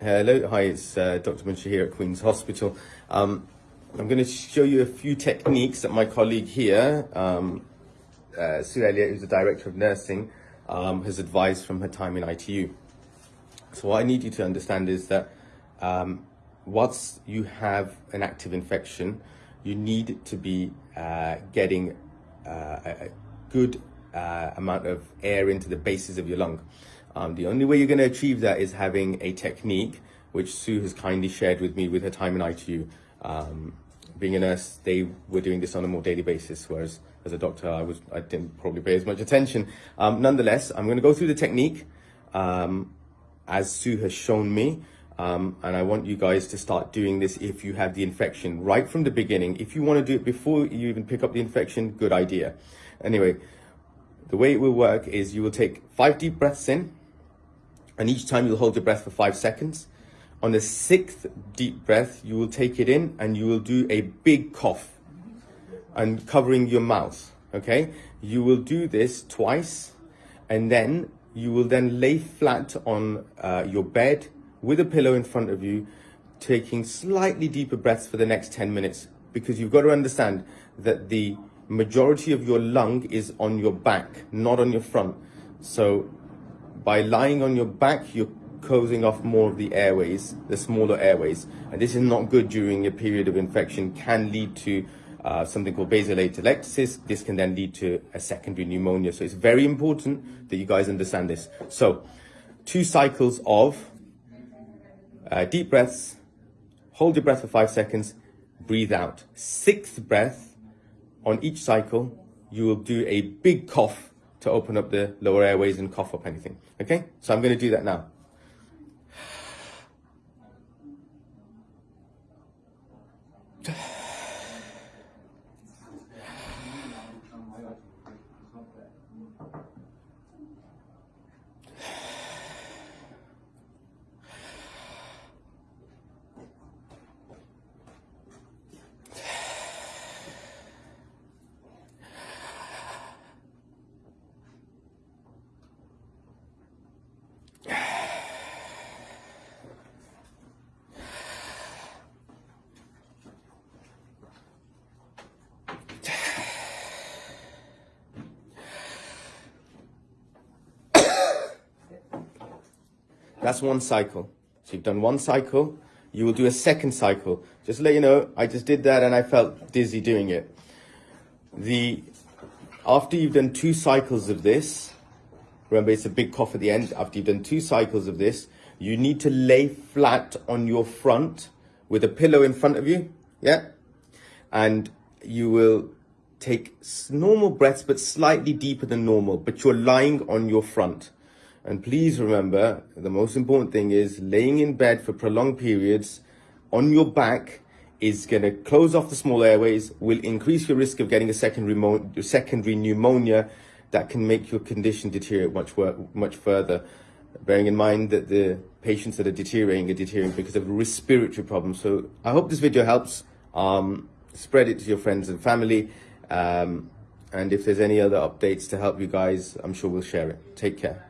Hello, hi, it's uh, Dr. Munshi here at Queen's Hospital. Um, I'm going to show you a few techniques that my colleague here, um, uh, Sue Elliott, who's the Director of Nursing, um, has advised from her time in ITU. So what I need you to understand is that um, once you have an active infection, you need to be uh, getting uh, a good uh, amount of air into the bases of your lung. Um, the only way you're going to achieve that is having a technique which Sue has kindly shared with me with her time in ITU. Um, being a nurse, they were doing this on a more daily basis, whereas as a doctor, I was I didn't probably pay as much attention. Um, nonetheless, I'm going to go through the technique um, as Sue has shown me. Um, and I want you guys to start doing this if you have the infection right from the beginning. If you want to do it before you even pick up the infection, good idea. Anyway, the way it will work is you will take five deep breaths in, and each time you'll hold your breath for five seconds. On the sixth deep breath, you will take it in and you will do a big cough and covering your mouth, okay? You will do this twice and then you will then lay flat on uh, your bed with a pillow in front of you, taking slightly deeper breaths for the next 10 minutes because you've got to understand that the majority of your lung is on your back, not on your front. So by lying on your back, you're closing off more of the airways, the smaller airways. And this is not good during a period of infection, can lead to uh, something called basilar atelectasis. This can then lead to a secondary pneumonia. So it's very important that you guys understand this. So two cycles of uh, deep breaths, hold your breath for five seconds, breathe out. Sixth breath on each cycle, you will do a big cough to open up the lower airways and cough up anything. Okay, so I'm going to do that now. That's one cycle. So you've done one cycle, you will do a second cycle. Just let you know, I just did that and I felt dizzy doing it. The After you've done two cycles of this, remember it's a big cough at the end, after you've done two cycles of this, you need to lay flat on your front with a pillow in front of you, yeah? And you will take normal breaths, but slightly deeper than normal, but you're lying on your front. And please remember, the most important thing is laying in bed for prolonged periods on your back is going to close off the small airways, will increase your risk of getting a secondary, secondary pneumonia that can make your condition deteriorate much, much further. Bearing in mind that the patients that are deteriorating are deteriorating because of respiratory problems. So I hope this video helps. Um, spread it to your friends and family. Um, and if there's any other updates to help you guys, I'm sure we'll share it. Take care.